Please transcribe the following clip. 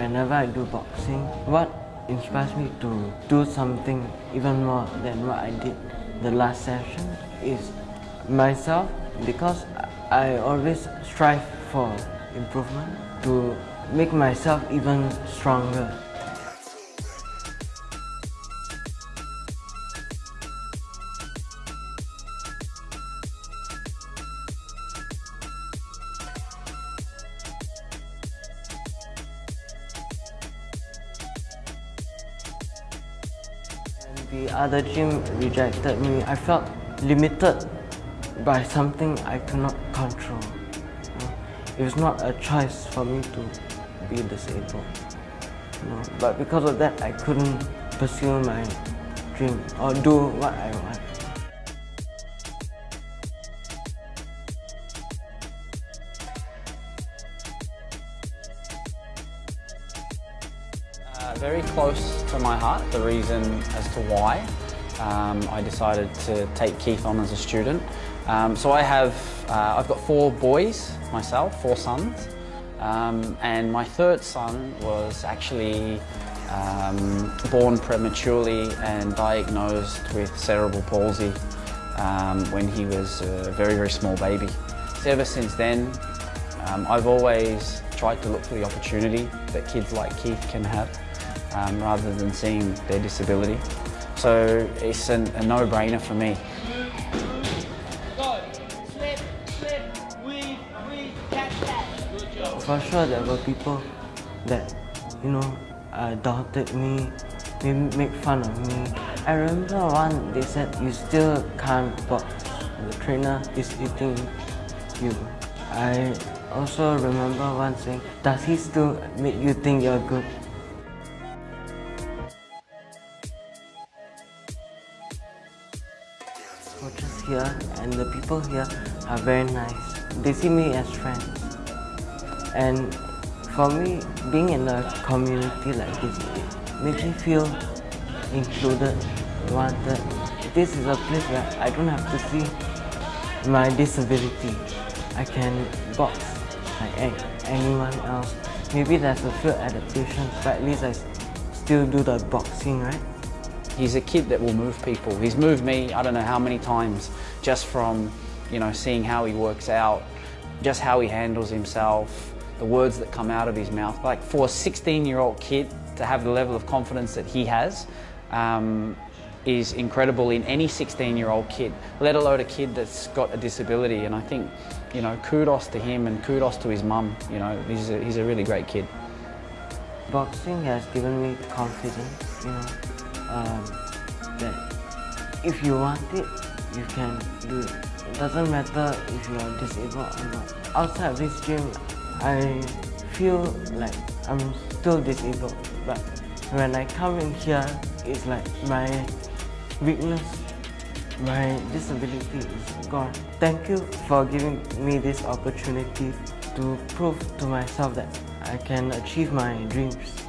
whenever I do boxing, what inspires me to do something even more than what I did the last session is myself because I always strive for improvement to make myself even stronger. The other gym rejected me, I felt limited by something I could not control. It was not a choice for me to be disabled. But because of that, I couldn't pursue my dream or do what I want. Uh, very close to my heart, the reason as to why um, I decided to take Keith on as a student. Um, so I have, uh, I've got four boys myself, four sons, um, and my third son was actually um, born prematurely and diagnosed with cerebral palsy um, when he was a very, very small baby. So ever since then, um, I've always tried to look for the opportunity that kids like Keith can have um, rather than seeing their disability. So it's an, a no-brainer for me. For sure, there were people that, you know, uh, doubted me, maybe make fun of me. I remember one, they said, you still can't box. The trainer is eating you. I also remember one saying, does he still make you think you're good? Coaches here and the people here are very nice. They see me as friends. And for me, being in a community like this makes me feel included, wanted. This is a place where I don't have to see my disability. I can box like anyone else. Maybe there's a few adaptations, but at least I still do the boxing, right? He's a kid that will move people. He's moved me, I don't know how many times, just from, you know, seeing how he works out, just how he handles himself, the words that come out of his mouth. Like for a 16-year-old kid to have the level of confidence that he has um, is incredible in any 16-year-old kid, let alone a kid that's got a disability. And I think, you know, kudos to him and kudos to his mum. You know, he's a, he's a really great kid. Boxing has given me confidence, you know, um, that if you want it, you can do it. It doesn't matter if you are disabled or not. Outside this gym, I feel like I'm still disabled, but when I come in here, it's like my weakness, my disability is gone. Thank you for giving me this opportunity to prove to myself that I can achieve my dreams.